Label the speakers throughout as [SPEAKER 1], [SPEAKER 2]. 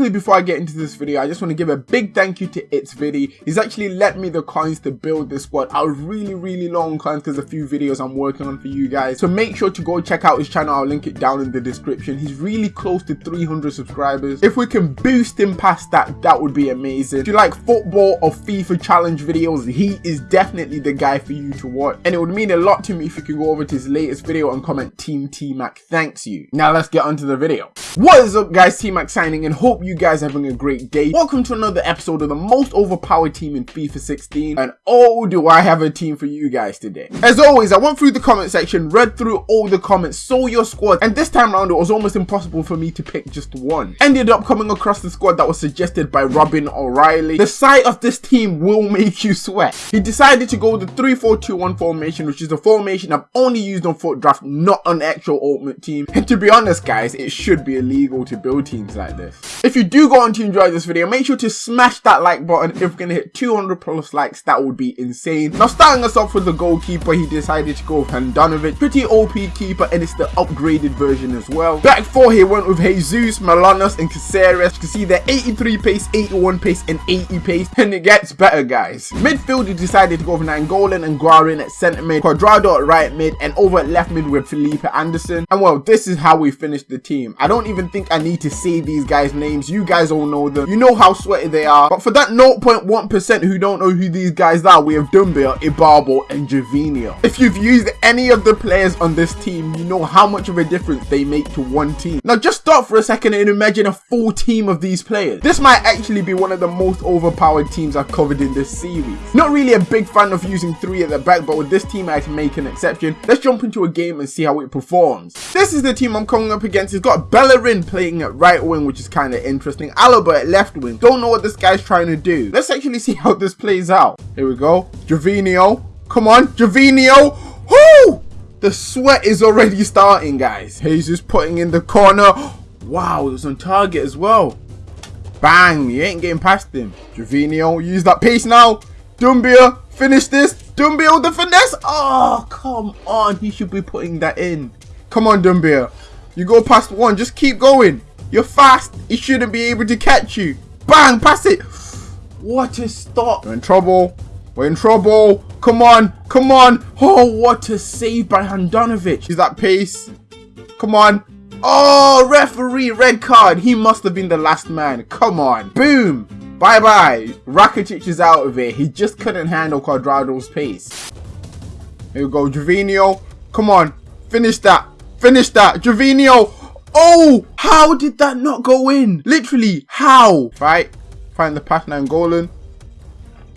[SPEAKER 1] quickly before I get into this video, I just want to give a big thank you to It's Viddy. He's actually lent me the coins to build this squad. I really, really long coins because a few videos I'm working on for you guys. So make sure to go check out his channel. I'll link it down in the description. He's really close to 300 subscribers. If we can boost him past that, that would be amazing. If you like football or FIFA challenge videos, he is definitely the guy for you to watch. And it would mean a lot to me if you can go over to his latest video and comment Team T-Mac thanks you. Now let's get on to the video. What is up guys, T-Max signing and hope you guys having a great day. Welcome to another episode of the most overpowered team in FIFA 16 and oh do I have a team for you guys today. As always, I went through the comment section, read through all the comments, saw your squad and this time around it was almost impossible for me to pick just one. Ended up coming across the squad that was suggested by Robin O'Reilly. The sight of this team will make you sweat. He decided to go with the 3-4-2-1 formation which is a formation I've only used on FUT Draft, not on actual Ultimate Team. And to be honest guys, it should be illegal to build teams like this. If you do go on to enjoy this video, make sure to smash that like button. If we're going to hit 200 plus likes, that would be insane. Now starting us off with the goalkeeper, he decided to go with Handanovic. Pretty OP keeper and it's the upgraded version as well. Back four, he went with Jesus, Manolas and Caceres. You can see they're 83 pace, 81 pace and 80 pace. And it gets better guys. Midfield, he decided to go with Nainggolan and Guarin at centre mid, Cuadrado at right mid and over at left mid with Felipe Anderson. And well, this is how we finished the team. I don't even think I need to say these guys' names. You guys all know them. You know how sweaty they are. But for that 0.1% who don't know who these guys are, we have Doumbia, Ibarbo, and Gervinho. If you've used any of the players on this team, you know how much of a difference they make to one team. Now just stop for a second and imagine a full team of these players. This might actually be one of the most overpowered teams I've covered in this series. Not really a big fan of using three at the back, but with this team I can make an exception. Let's jump into a game and see how it performs. This is the team I'm coming up against. It's got Bellerin playing at right wing, which is kind of interesting. Alaba at left wing. Don't know what this guy's trying to do. Let's actually see how this plays out. Here we go. Gervinho. Come on, Gervinho. Whoo! The sweat is already starting, guys. Jesus putting in the corner. Wow, it was on target as well. Bang, you ain't getting past him. Gervinho, use that pace now. Doumbia, finish this. Doumbia with the finesse. Oh, come on. He should be putting that in. Come on, Doumbia. You go past one. Just keep going. You're fast. He shouldn't be able to catch you. Bang, pass it. What a stop. We're in trouble. We're in trouble. Come on. Come on. Oh, what a save by Handanovic. Is that pace? Come on. Oh, referee, red card. He must have been the last man. Come on. Boom. Bye-bye. Rakitic is out of it. He just couldn't handle Cuadrado's pace. Here we go. Gervinho. Come on. Finish that. Finish that. Gervinho. Oh, how did that not go in? Literally, how? Right. Find the pass now, Golan.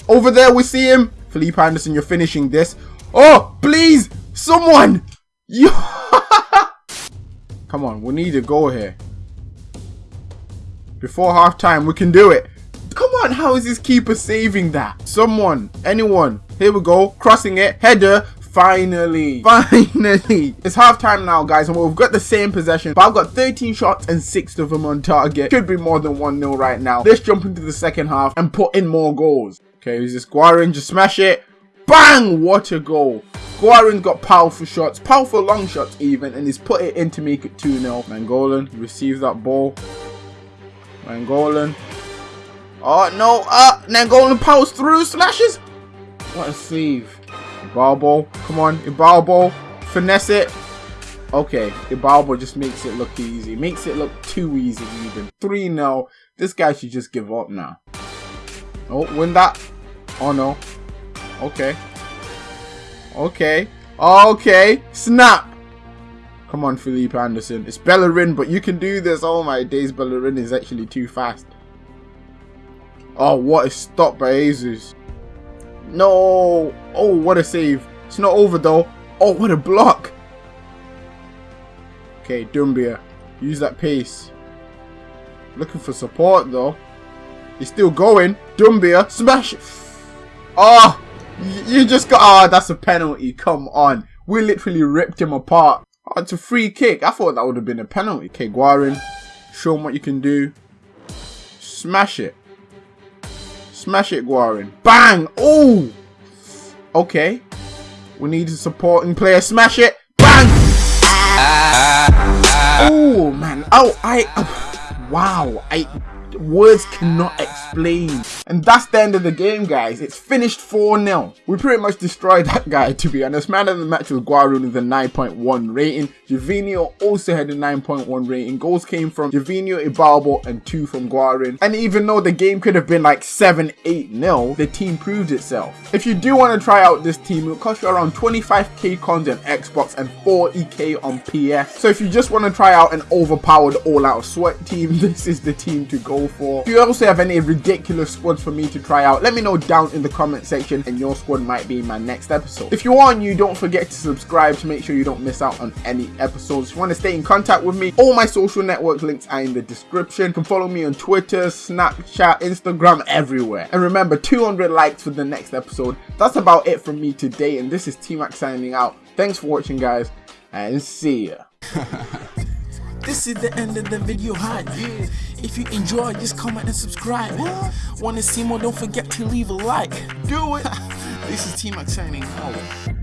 [SPEAKER 1] Over there, we see him. Felipe Anderson, you're finishing this. Oh, please. Someone. You. Come on, we need a goal here. Before half time, we can do it. Come on, how is this keeper saving that? Someone, anyone. Here we go, crossing it, header. Finally, finally. It's half time now, guys, and we've got the same possession, but I've got 13 shots and 6 of them on target. Should be more than 1-0 right now. Let's jump into the second half and put in more goals. Okay, who's this? Guarin, just smash it. Bang! What a goal. Guarin's got powerful shots, powerful long shots even, and he's put it in to make it 2-0. Nainggolan receives that ball. Nainggolan. Oh, no. Ah, uh, Nainggolan powers through, slashes. What a save. Ibarbo. Come on, Ibarbo. Finesse it. Okay, Ibarbo just makes it look easy. Makes it look too easy even. 3-0. This guy should just give up now. Oh, win that. Oh, no. Okay. Okay. Okay. Snap. Come on, Felipe Anderson. It's Bellerin, but you can do this. Oh my days, Bellerin is actually too fast. Oh, what a stop by Jesus. No. Oh, what a save. It's not over though. Oh, what a block. Okay, Doumbia. Use that pace. Looking for support though. He's still going. Doumbia. Smash. Oh, you just got... Ah, oh, that's a penalty. Come on. We literally ripped him apart. Oh, it's a free kick. I thought that would have been a penalty. Okay, Guarin. Show him what you can do. Smash it. Smash it, Guarin. Bang! Oh! Okay. We need a supporting player. Smash it. Bang! Oh, man. Oh, I... Uh, wow. I words cannot explain. And that's the end of the game, guys. It's finished 4-0. We pretty much destroyed that guy, to be honest. Man of the match was Guarin with a 9.1 rating. Gervinho also had a 9.1 rating. Goals came from Gervinho, Ibarbo, and 2 from Guarin. And even though the game could have been like 7-8-0, the team proved itself. If you do want to try out this team, it'll cost you around 25k cons on Xbox and 40k on PS. So if you just want to try out an overpowered all-out sweat team, this is the team to go for. If you also have any ridiculous squads for me to try out, let me know down in the comment section and your squad might be in my next episode. If you are new, don't forget to subscribe to make sure you don't miss out on any episodes. If you want to stay in contact with me, all my social network links are in the description. You can follow me on Twitter, Snapchat, Instagram, everywhere. And remember, 200 likes for the next episode. That's about it from me today, and this is T-Mac signing out. Thanks for watching, guys, and see ya.
[SPEAKER 2] This is the end of the video hype. If you enjoy, just comment and subscribe. Want to see more? Don't forget to leave a like.
[SPEAKER 1] Do it.
[SPEAKER 2] This is T-Mac signing out.